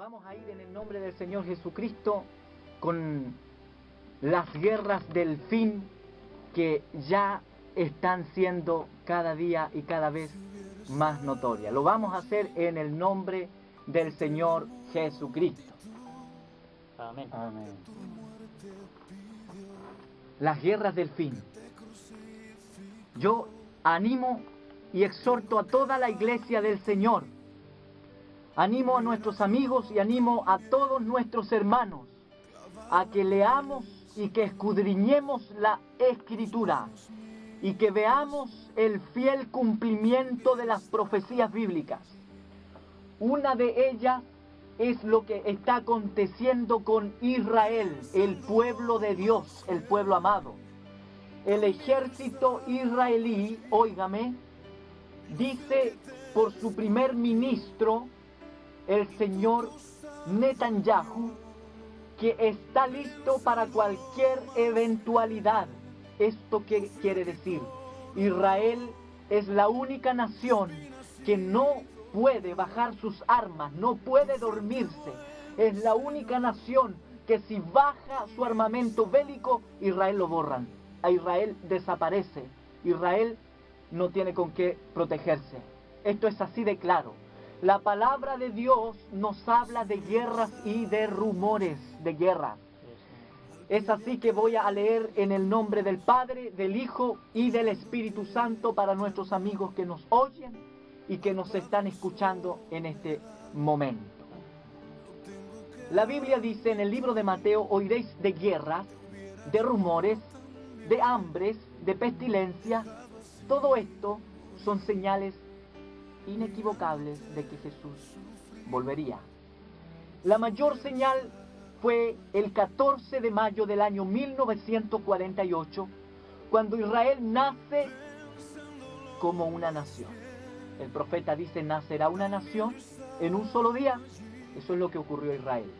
Vamos a ir en el nombre del Señor Jesucristo con las guerras del fin que ya están siendo cada día y cada vez más notorias. Lo vamos a hacer en el nombre del Señor Jesucristo. Amén. Amén. Las guerras del fin. Yo animo y exhorto a toda la iglesia del Señor. Animo a nuestros amigos y animo a todos nuestros hermanos a que leamos y que escudriñemos la escritura y que veamos el fiel cumplimiento de las profecías bíblicas. Una de ellas es lo que está aconteciendo con Israel, el pueblo de Dios, el pueblo amado. El ejército israelí, óigame, dice por su primer ministro, el señor Netanyahu, que está listo para cualquier eventualidad. ¿Esto qué quiere decir? Israel es la única nación que no puede bajar sus armas, no puede dormirse. Es la única nación que si baja su armamento bélico, Israel lo borran. A Israel desaparece. Israel no tiene con qué protegerse. Esto es así de claro. La palabra de Dios nos habla de guerras y de rumores de guerra. Es así que voy a leer en el nombre del Padre, del Hijo y del Espíritu Santo para nuestros amigos que nos oyen y que nos están escuchando en este momento. La Biblia dice en el libro de Mateo, oiréis de guerras, de rumores, de hambres, de pestilencia. Todo esto son señales inequivocables de que Jesús volvería. La mayor señal fue el 14 de mayo del año 1948, cuando Israel nace como una nación. El profeta dice, nacerá una nación en un solo día. Eso es lo que ocurrió a Israel.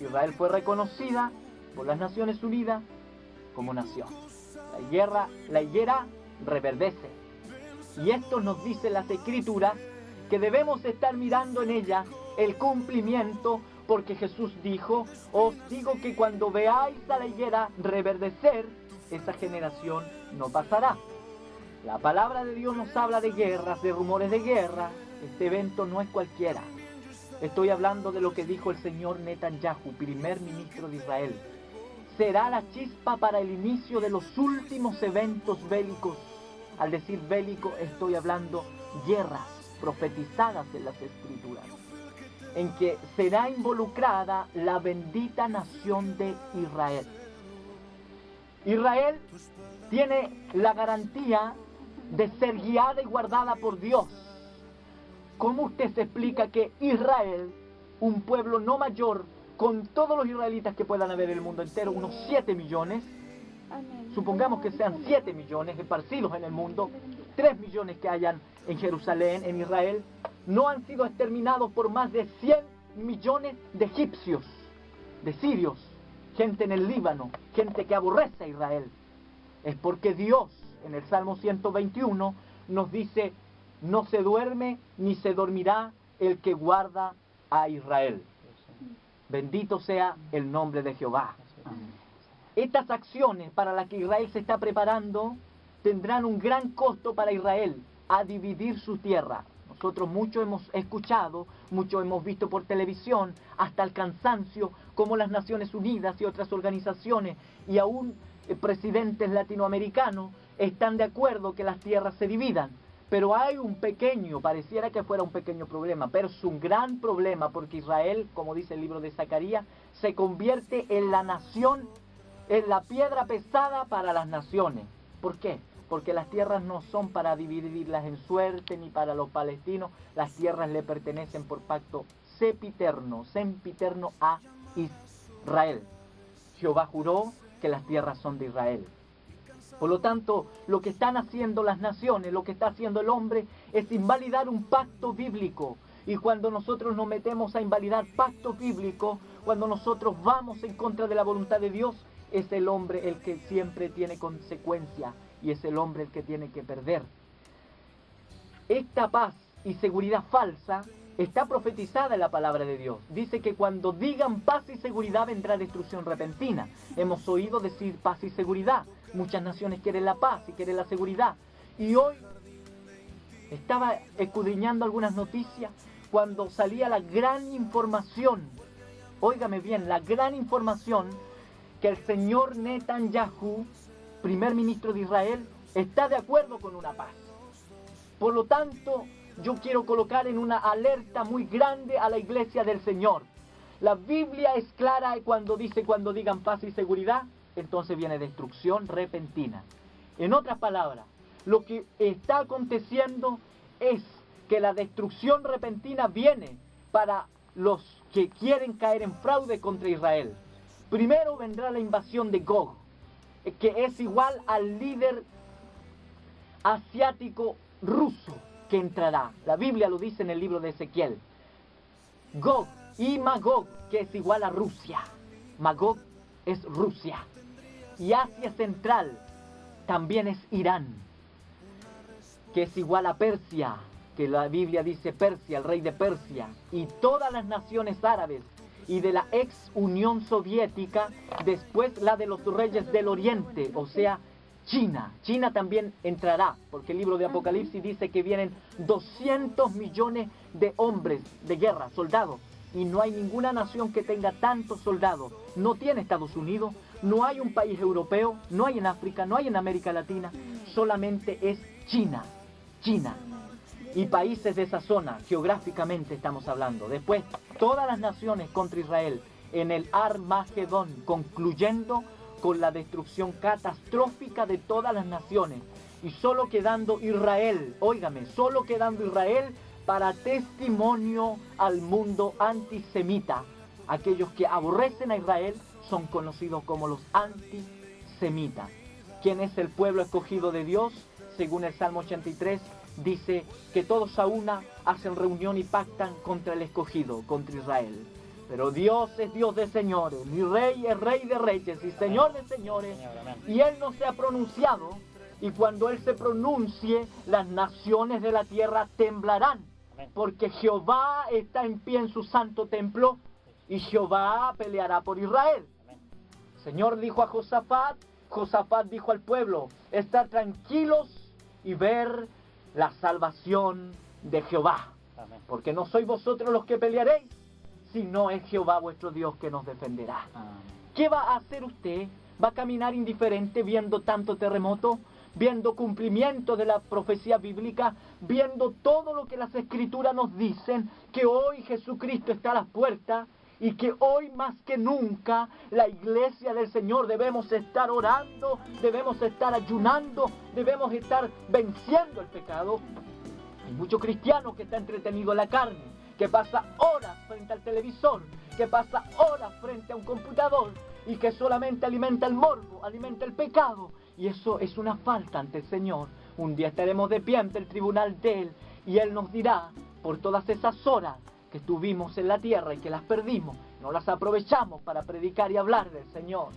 Israel fue reconocida por las Naciones Unidas como nación. La higuera, la higuera reverdece. Y esto nos dice las escrituras que debemos estar mirando en ella el cumplimiento porque Jesús dijo, os digo que cuando veáis a la higuera reverdecer, esa generación no pasará. La palabra de Dios nos habla de guerras, de rumores de guerra. Este evento no es cualquiera. Estoy hablando de lo que dijo el señor Netanyahu, primer ministro de Israel. Será la chispa para el inicio de los últimos eventos bélicos. Al decir bélico estoy hablando guerras profetizadas en las escrituras, en que será involucrada la bendita nación de Israel. Israel tiene la garantía de ser guiada y guardada por Dios. ¿Cómo usted se explica que Israel, un pueblo no mayor, con todos los israelitas que puedan haber en el mundo entero, unos 7 millones, supongamos que sean 7 millones esparcidos en el mundo, 3 millones que hayan en Jerusalén, en Israel, no han sido exterminados por más de 100 millones de egipcios, de sirios, gente en el Líbano, gente que aborrece a Israel. Es porque Dios en el Salmo 121 nos dice, no se duerme ni se dormirá el que guarda a Israel. Bendito sea el nombre de Jehová. Estas acciones para las que Israel se está preparando tendrán un gran costo para Israel a dividir su tierra. Nosotros mucho hemos escuchado, mucho hemos visto por televisión, hasta el cansancio, como las Naciones Unidas y otras organizaciones y aún eh, presidentes latinoamericanos están de acuerdo que las tierras se dividan. Pero hay un pequeño, pareciera que fuera un pequeño problema, pero es un gran problema porque Israel, como dice el libro de Zacarías, se convierte en la nación, en la piedra pesada para las naciones. ¿Por qué? Porque las tierras no son para dividirlas en suerte ni para los palestinos, las tierras le pertenecen por pacto sepiterno, sempiterno a Israel. Jehová juró que las tierras son de Israel. Por lo tanto, lo que están haciendo las naciones, lo que está haciendo el hombre, es invalidar un pacto bíblico. Y cuando nosotros nos metemos a invalidar pactos bíblicos, cuando nosotros vamos en contra de la voluntad de Dios, es el hombre el que siempre tiene consecuencia y es el hombre el que tiene que perder. Esta paz, y seguridad falsa está profetizada en la palabra de Dios. Dice que cuando digan paz y seguridad vendrá destrucción repentina. Hemos oído decir paz y seguridad. Muchas naciones quieren la paz y quieren la seguridad. Y hoy estaba escudriñando algunas noticias cuando salía la gran información, óigame bien, la gran información que el señor Netanyahu, primer ministro de Israel, está de acuerdo con una paz. Por lo tanto, yo quiero colocar en una alerta muy grande a la iglesia del Señor. La Biblia es clara cuando dice cuando digan paz y seguridad, entonces viene destrucción repentina. En otras palabras, lo que está aconteciendo es que la destrucción repentina viene para los que quieren caer en fraude contra Israel. Primero vendrá la invasión de Gog, que es igual al líder asiático ruso que entrará. La Biblia lo dice en el libro de Ezequiel. Gog y Magog, que es igual a Rusia. Magog es Rusia. Y Asia Central también es Irán, que es igual a Persia, que la Biblia dice Persia, el rey de Persia, y todas las naciones árabes y de la ex Unión Soviética, después la de los reyes del Oriente, o sea, China. China también entrará, porque el libro de Apocalipsis dice que vienen 200 millones de hombres de guerra, soldados, y no hay ninguna nación que tenga tantos soldados. No tiene Estados Unidos, no hay un país europeo, no hay en África, no hay en América Latina, solamente es China. China. Y países de esa zona, geográficamente estamos hablando. Después, todas las naciones contra Israel en el Armagedón, concluyendo con la destrucción catastrófica de todas las naciones y solo quedando Israel, óigame, solo quedando Israel para testimonio al mundo antisemita. Aquellos que aborrecen a Israel son conocidos como los antisemitas. ¿Quién es el pueblo escogido de Dios? Según el Salmo 83, dice que todos a una hacen reunión y pactan contra el escogido, contra Israel. Pero Dios es Dios de señores, mi rey es rey de reyes y señor de señores. Y Él no se ha pronunciado. Y cuando Él se pronuncie, las naciones de la tierra temblarán. Porque Jehová está en pie en su santo templo y Jehová peleará por Israel. El Señor dijo a Josafat, Josafat dijo al pueblo, estar tranquilos y ver la salvación de Jehová. Porque no sois vosotros los que pelearéis, si no es Jehová vuestro Dios que nos defenderá. ¿Qué va a hacer usted? ¿Va a caminar indiferente viendo tanto terremoto? viendo cumplimiento de la profecía bíblica, viendo todo lo que las escrituras nos dicen, que hoy Jesucristo está a las puertas y que hoy más que nunca la iglesia del Señor debemos estar orando, debemos estar ayunando, debemos estar venciendo el pecado. Hay muchos cristianos que están entretenidos en la carne, que pasa horas frente al televisor, que pasa horas frente a un computador y que solamente alimenta el morbo, alimenta el pecado. Y eso es una falta ante el Señor. Un día estaremos de pie ante el tribunal de Él y Él nos dirá por todas esas horas que estuvimos en la tierra y que las perdimos, no las aprovechamos para predicar y hablar del Señor,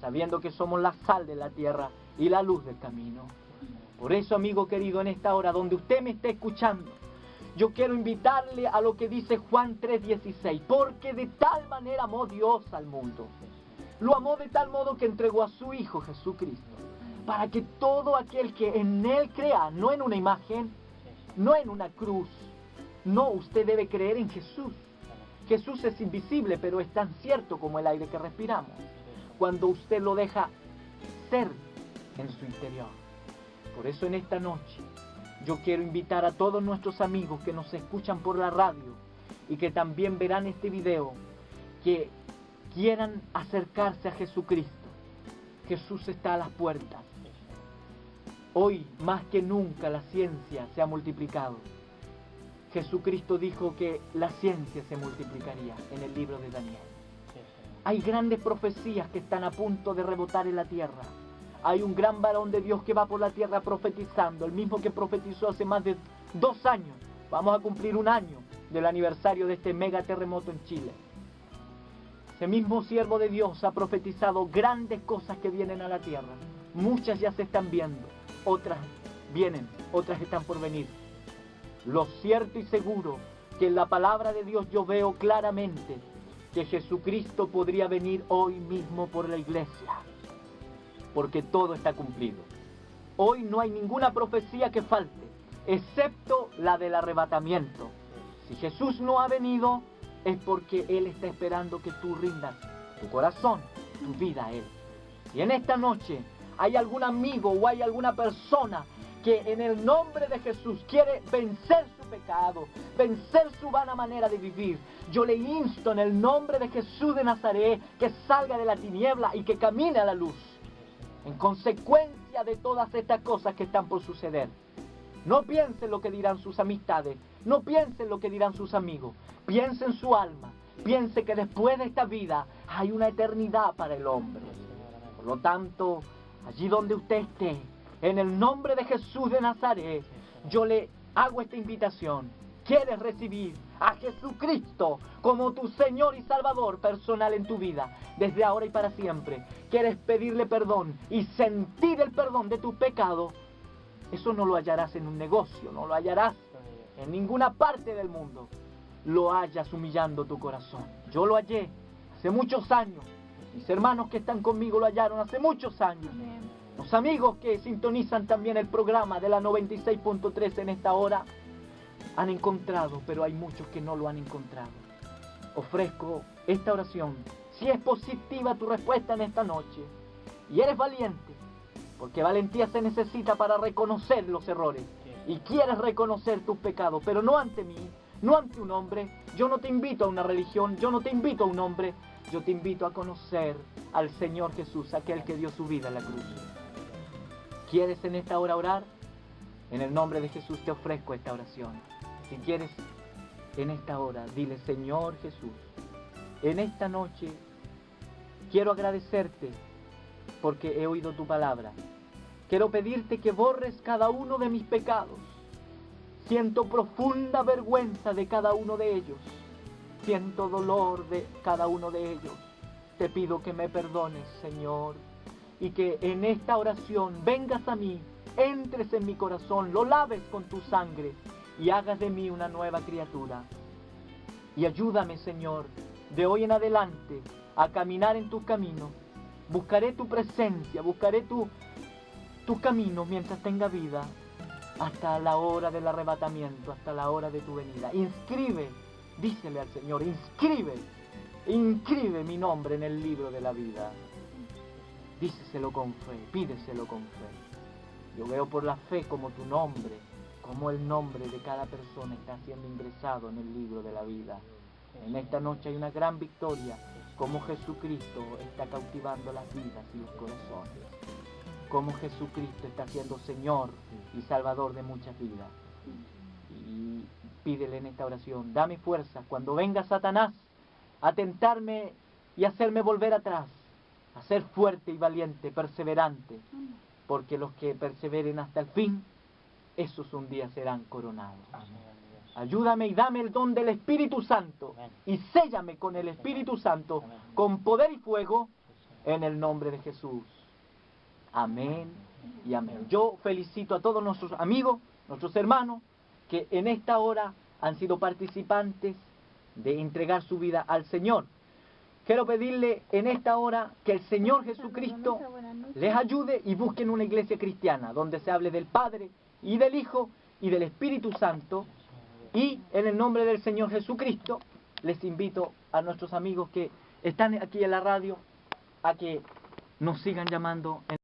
sabiendo que somos la sal de la tierra y la luz del camino. Por eso, amigo querido, en esta hora donde usted me esté escuchando, yo quiero invitarle a lo que dice Juan 3:16, porque de tal manera amó Dios al mundo. Lo amó de tal modo que entregó a su Hijo Jesucristo, para que todo aquel que en Él crea, no en una imagen, no en una cruz, no, usted debe creer en Jesús. Jesús es invisible, pero es tan cierto como el aire que respiramos. Cuando usted lo deja ser en su interior. Por eso en esta noche yo quiero invitar a todos nuestros amigos que nos escuchan por la radio y que también verán este video, que quieran acercarse a Jesucristo. Jesús está a las puertas. Hoy más que nunca la ciencia se ha multiplicado. Jesucristo dijo que la ciencia se multiplicaría en el libro de Daniel. Hay grandes profecías que están a punto de rebotar en la tierra hay un gran varón de Dios que va por la tierra profetizando, el mismo que profetizó hace más de dos años. Vamos a cumplir un año del aniversario de este mega terremoto en Chile. Ese mismo siervo de Dios ha profetizado grandes cosas que vienen a la tierra. Muchas ya se están viendo, otras vienen, otras están por venir. Lo cierto y seguro que en la palabra de Dios yo veo claramente que Jesucristo podría venir hoy mismo por la iglesia, porque todo está cumplido. Hoy no hay ninguna profecía que falte, excepto la del arrebatamiento. Si Jesús no ha venido, es porque Él está esperando que tú rindas tu corazón, tu vida a Él. Y en esta noche hay algún amigo o hay alguna persona que en el nombre de Jesús quiere vencer su pecado, vencer su vana manera de vivir. Yo le insto en el nombre de Jesús de Nazaret que salga de la tiniebla y que camine a la luz. En consecuencia de todas estas cosas que están por suceder. No piense en lo que dirán sus amistades, no piense en lo que dirán sus amigos, piense en su alma, piense que después de esta vida hay una eternidad para el hombre. Por lo tanto, allí donde usted esté, en el nombre de Jesús de Nazaret, yo le hago esta invitación. ¿Quieres recibir a Jesucristo como tu Señor y Salvador personal en tu vida, desde ahora y para siempre? ¿Quieres pedirle perdón y sentir el perdón de tu pecado? Eso no lo hallarás en un negocio, no lo hallarás en ninguna parte del mundo. Lo hallas humillando tu corazón. Yo lo hallé hace muchos años. Mis hermanos que están conmigo lo hallaron hace muchos años. Los amigos que sintonizan también el programa de la 96.3 en esta hora han encontrado, pero hay muchos que no lo han encontrado. Ofrezco esta oración. Si es positiva tu respuesta en esta noche y eres valiente, porque valentía se necesita para reconocer los errores y quieres reconocer tus pecados, pero no ante mí, no ante un hombre. Yo no te invito a una religión, yo no te invito a un hombre, yo te invito a conocer al Señor Jesús, aquel que dio su vida en la cruz. ¿Quieres en esta hora orar? En el nombre de Jesús te ofrezco esta oración. Si quieres en esta hora, dile, Señor Jesús, en esta noche quiero agradecerte porque he oído tu palabra. Quiero pedirte que borres cada uno de mis pecados. Siento profunda vergüenza de cada uno de ellos. Siento dolor de cada uno de ellos. Te pido que me perdones, Señor, y que en esta oración vengas a mí, entres en mi corazón, lo laves con tu sangre y hagas de mí una nueva criatura. Y ayúdame, Señor, de hoy en adelante a caminar en tu camino. Buscaré tu presencia, buscaré tu, tu camino mientras tenga vida, hasta la hora del arrebatamiento, hasta la hora de tu venida. Inscribe, dísele al Señor, inscribe, inscribe mi nombre en el libro de la vida. Díceselo con fe, pídeselo con fe. Yo veo por la fe como tu nombre, como el nombre de cada persona está siendo ingresado en el libro de la vida. En esta noche hay una gran victoria, como Jesucristo está cautivando las vidas y los corazones. Como Jesucristo está siendo Señor y Salvador de muchas vidas. Y pídele en esta oración, dame fuerza cuando venga Satanás a tentarme y hacerme volver atrás a ser fuerte y valiente, perseverante, porque los que perseveren hasta el fin, esos un día serán coronados. Ayúdame y dame el don del Espíritu Santo y séllame con el Espíritu Santo, con poder y fuego, en el nombre de Jesús. Amén y amén. Yo felicito a todos nuestros amigos, nuestros hermanos, que en esta hora han sido participantes de entregar su vida al Señor. Quiero pedirle en esta hora que el Señor Jesucristo les ayude y busquen una iglesia cristiana donde se hable del Padre y del Hijo y del Espíritu Santo. Y en el nombre del Señor Jesucristo les invito a nuestros amigos que están aquí en la radio a que nos sigan llamando. En